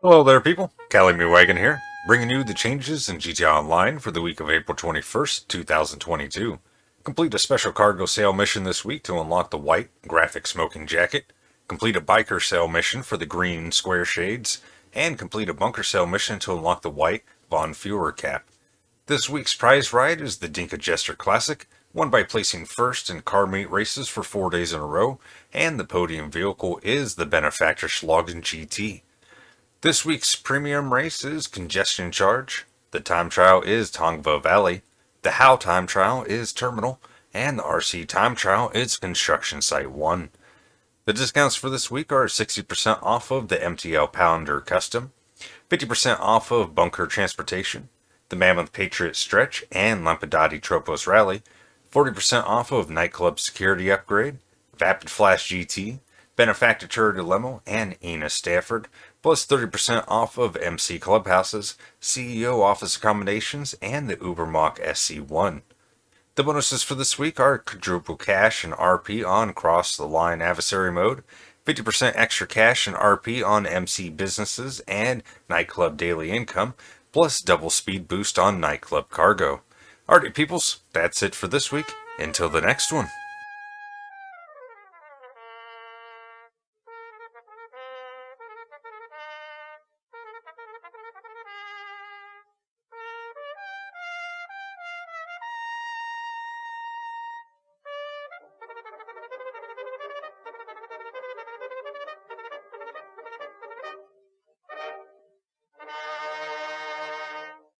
Hello there people, Cali Me Wagon here, bringing you the changes in GTA Online for the week of April 21st, 2022. Complete a special cargo sale mission this week to unlock the white graphic smoking jacket, complete a biker sale mission for the green square shades, and complete a bunker sale mission to unlock the white Vom Feuer cap. This week's prize ride is the Dinka Jester Classic, won by placing first in car meet races for four days in a row, and the podium vehicle is the Benefactor Schlagen GT. This week's premium race is Congestion Charge, the time trial is Tongva Valley, the How time trial is Terminal, and the RC time trial is Construction Site 1. The discounts for this week are 60% off of the MTL Pounder Custom, 50% off of Bunker Transportation, the Mammoth Patriot Stretch, and Lampadati Tropos Rally, 40% off of Nightclub Security Upgrade, Vapid Flash GT, Benefactor Lemo, and Enus Stafford, plus 30% off of MC Clubhouses, CEO Office Accommodations, and the Ubermacht SC1. The bonuses for this week are quadruple cash and RP on Cross the Line Adversary Mode, 50% extra cash and RP on MC Businesses and Nightclub Daily Income, plus double speed boost on Nightclub Cargo. Alright peoples, that's it for this week. Until the next one.